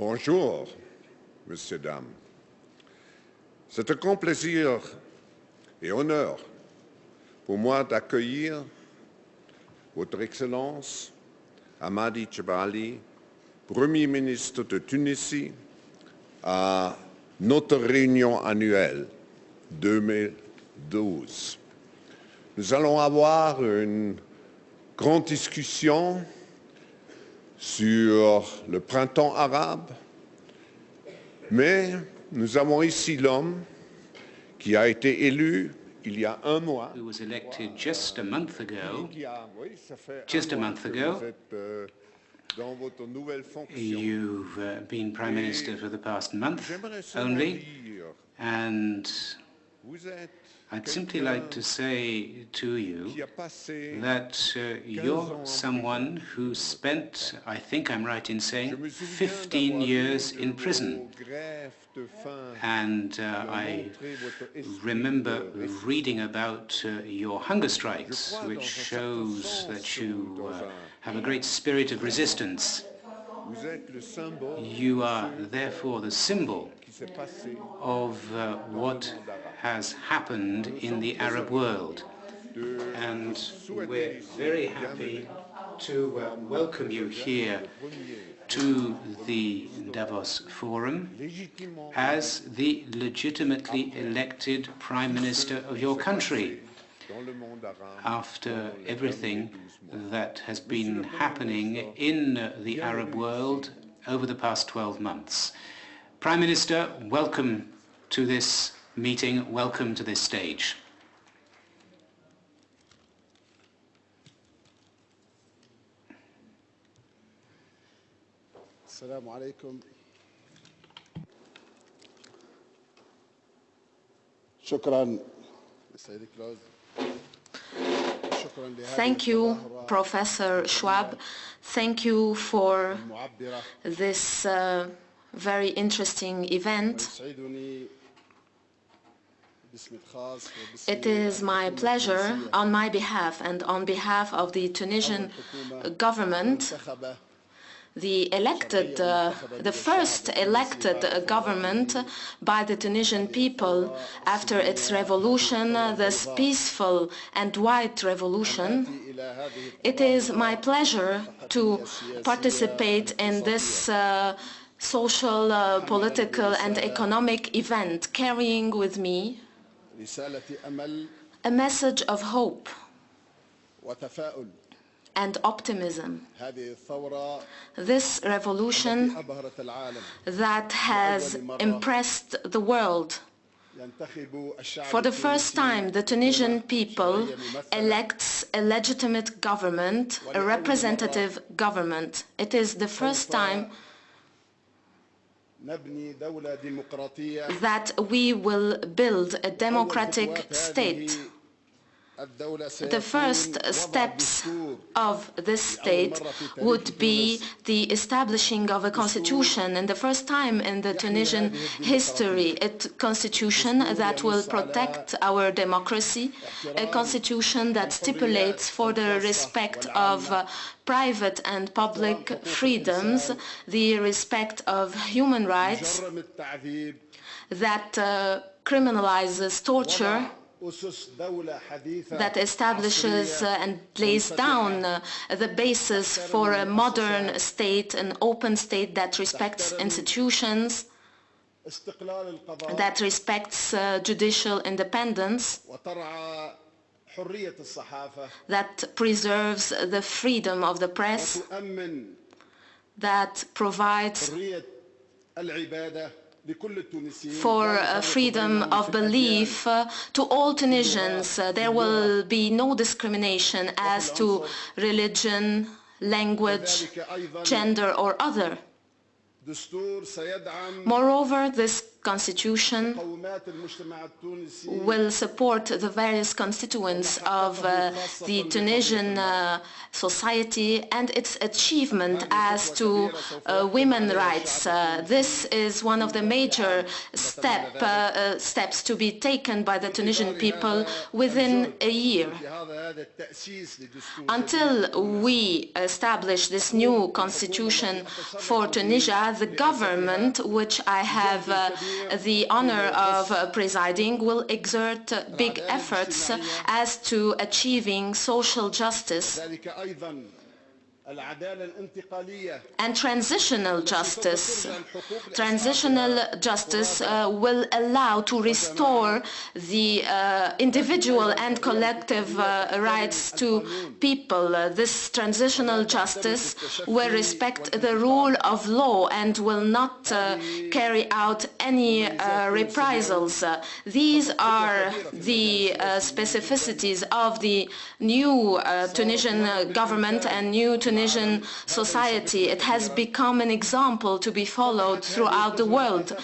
Bonjour, messieurs, dames. C'est un grand plaisir et honneur pour moi d'accueillir Votre Excellence Hamadi Tchibali, Premier ministre de Tunisie, à notre réunion annuelle 2012. Nous allons avoir une grande discussion sur le printemps arabe, mais nous avons ici l'homme qui a été élu il y a un mois. who was elected just a month ago. Just a month ago. You've uh, been Prime Minister for the past month only, and I'd simply like to say to you that uh, you're someone who spent, I think I'm right in saying, 15 years in prison. And uh, I remember reading about uh, your hunger strikes, which shows that you uh, have a great spirit of resistance. You are therefore the symbol of uh, what has happened in the Arab world. And we're very happy to uh, welcome you here to the Davos Forum as the legitimately elected Prime Minister of your country after everything that has been happening in the Arab world over the past 12 months. Prime Minister, welcome to this meeting, welcome to this stage. السلام عليكم شكرا سيدي كلوز شكرا لهذه Thank you, Professor Schwab. Thank you for this uh, very interesting event. It is my pleasure on my behalf and on behalf of the Tunisian government the elected, uh, the first elected government by the Tunisian people after its revolution, this peaceful and white revolution. It is my pleasure to participate in this uh, social, uh, political and economic event, carrying with me a message of hope and optimism. This revolution that has impressed the world. for the first time, the Tunisian people elects a legitimate government, a representative government. It is the first time that we will build a democratic state the first steps of this state would be the establishing of a constitution. And the first time in the Tunisian history a constitution that will protect our democracy, a constitution that stipulates for the respect of uh, private and public freedoms, the respect of human rights, that uh, criminalizes torture that establishes uh, and lays down uh, the basis for a modern state, an open state that respects institutions, that respects uh, judicial independence, that preserves the freedom of the press, that provides for uh, freedom of belief uh, to all Tunisians. Uh, there will be no discrimination as to religion, language, gender or other. Moreover, this constitution will support the various constituents of uh, the Tunisian uh, society and its achievement as to uh, women rights. Uh, this is one of the major step, uh, steps to be taken by the Tunisian people within a year. Until we establish this new constitution for Tunisia, the government, which I have uh, the honor of presiding, will exert big efforts as to achieving social justice and transitional justice. Transitional justice uh, will allow to restore the uh, individual and collective uh, rights to people. Uh, this transitional justice will respect the rule of law and will not uh, carry out any uh, reprisals. These are the specificities of the new Tunisian government and new Tunisian Tunisian society. It has become an example to be followed throughout the world.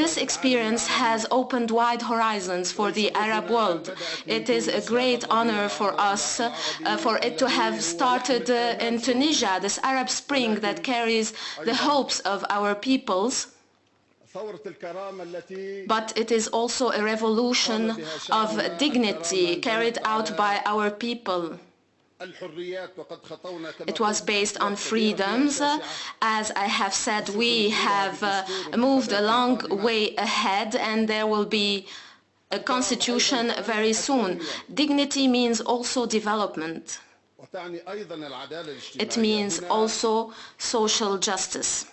This experience has opened wide horizons for the Arab world. It is a great honor for us uh, for it to have started uh, in Tunisia, this Arab Spring that carries the hopes of our peoples. But it is also a revolution of dignity carried out by our people. It was based on freedoms. As I have said, we have uh, moved a long way ahead and there will be a constitution very soon. Dignity means also development. It means also social justice.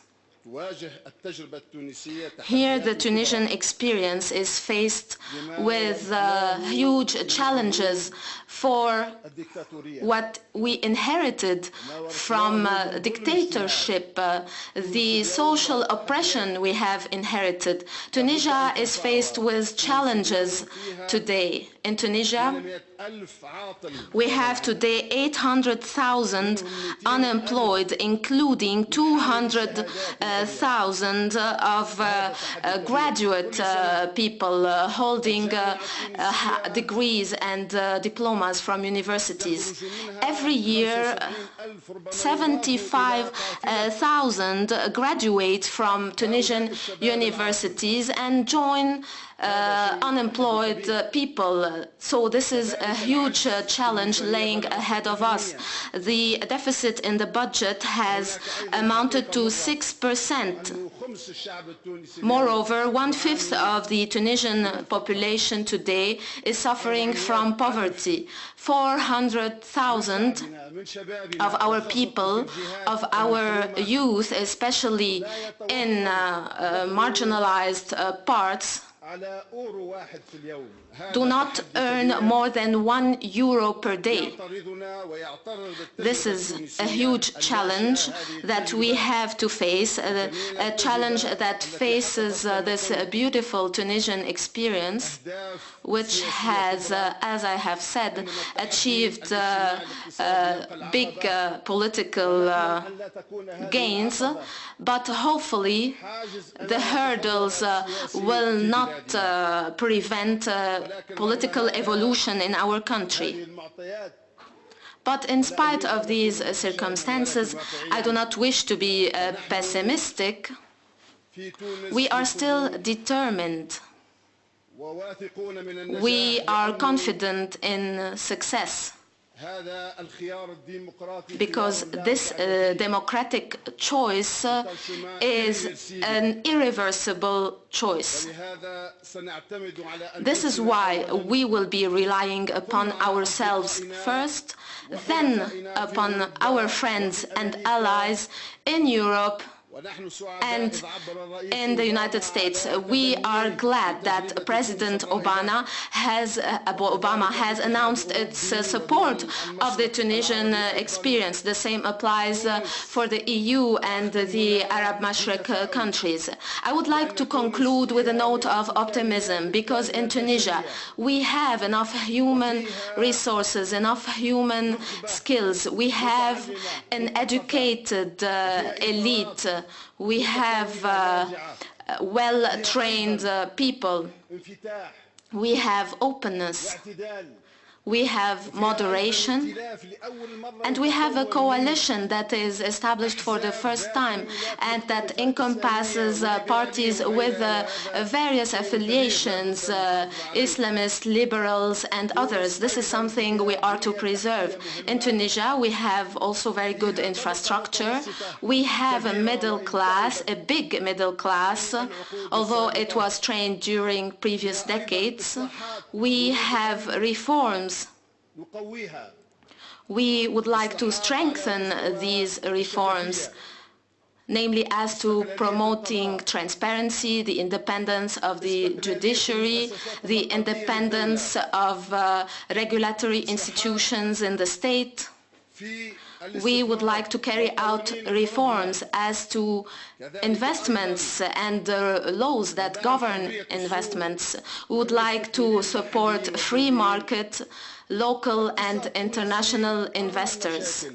Here, the Tunisian experience is faced with uh, huge challenges for what we inherited from uh, dictatorship, uh, the social oppression we have inherited. Tunisia is faced with challenges today. In Tunisia, we have today 800,000 unemployed, including 200,000 uh, of uh, uh, graduate uh, people uh, holding uh, uh, degrees and uh, diplomas from universities. Every year, 75,000 graduate from Tunisian universities and join uh, uh, unemployed people. So this is a huge uh, challenge laying ahead of us. The deficit in the budget has amounted to 6%. Moreover, one-fifth of the Tunisian population today is suffering from poverty. 400,000 of our people, of our youth, especially in uh, uh, marginalized uh, parts do not earn more than one euro per day. This is a huge challenge that we have to face, uh, a, challenge that faces uh, this beautiful Tunisian experience, which has, uh, as I have said, achieved big political gains, but hopefully the hurdles will not not uh, prevent uh, political evolution in our country. But in spite of these uh, circumstances, I do not wish to be uh, pessimistic. We are still determined. We are confident in success because this uh, democratic choice uh, is an irreversible choice. This is why we will be relying upon ourselves first, then upon our friends and allies in Europe and in the United States, we are glad that President Obama has, Obama has announced its support of the Tunisian experience. The same applies for the EU and the Arab Mashrek countries. I would like to conclude with a note of optimism because in Tunisia we have enough human resources, enough human skills. We have an educated uh, elite uh, we have uh, well-trained uh, people. We have openness we have moderation, and we have a coalition that is established for the first time and that encompasses uh, parties with uh, various affiliations, uh, Islamists, liberals, and others. This is something we are to preserve. In Tunisia, we have also very good infrastructure. We have a middle class, a big middle class, although it was trained during previous decades we have reforms. We would like to strengthen these reforms, namely as to promoting transparency, the independence of the judiciary, the independence of uh, regulatory institutions in the state, we would like to carry out reforms as to investments and the laws that govern investments. We would like to support free market, local and international investors.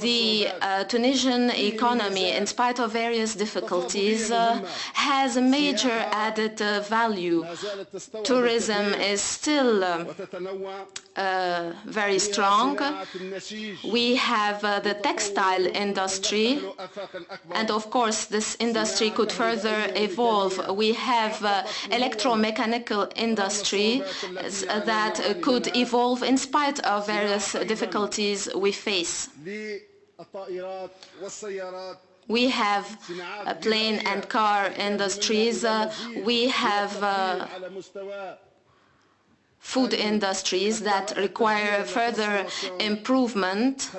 The uh, Tunisian economy, in spite of various difficulties, uh, has a major added uh, value. Tourism is still um, uh, very strong. We have uh, the textile industry, and of course this industry could further evolve. We have uh, electromechanical industry that could evolve in in spite of various difficulties we face. We have plane and car industries, uh, we have uh, food industries that require further improvement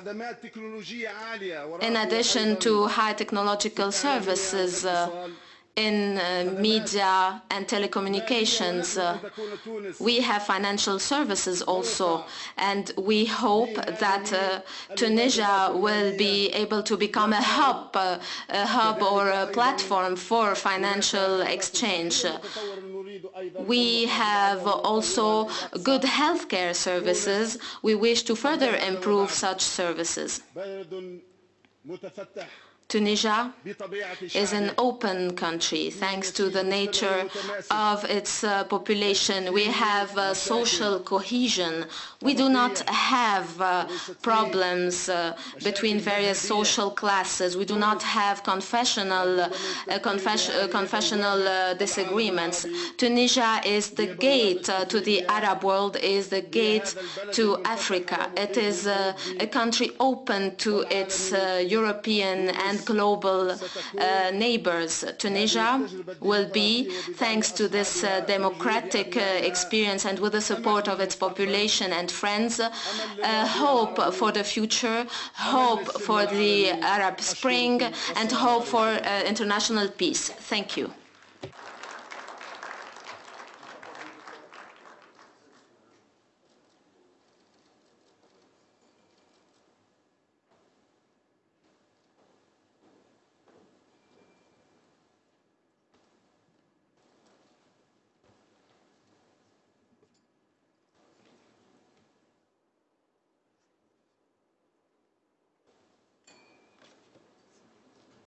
in addition to high technological services uh, in uh, media and telecommunications. Uh, we have financial services also, and we hope that uh, Tunisia will be able to become a hub, uh, a hub or a platform for financial exchange. We have also good healthcare services. We wish to further improve such services. Tunisia is an open country thanks to the nature of its uh, population. We have uh, social cohesion. We do not have uh, problems uh, between various social classes. We do not have confessional, uh, confes uh, confessional disagreements. Tunisia is the gate to the Arab world, is the gate to Africa. It is a country open to its European and global uh, neighbors. Tunisia will be, thanks to this uh, democratic uh, experience and with the support of its population and friends, uh, hope for the future, hope for the Arab Spring, and hope for uh, international peace. Thank you.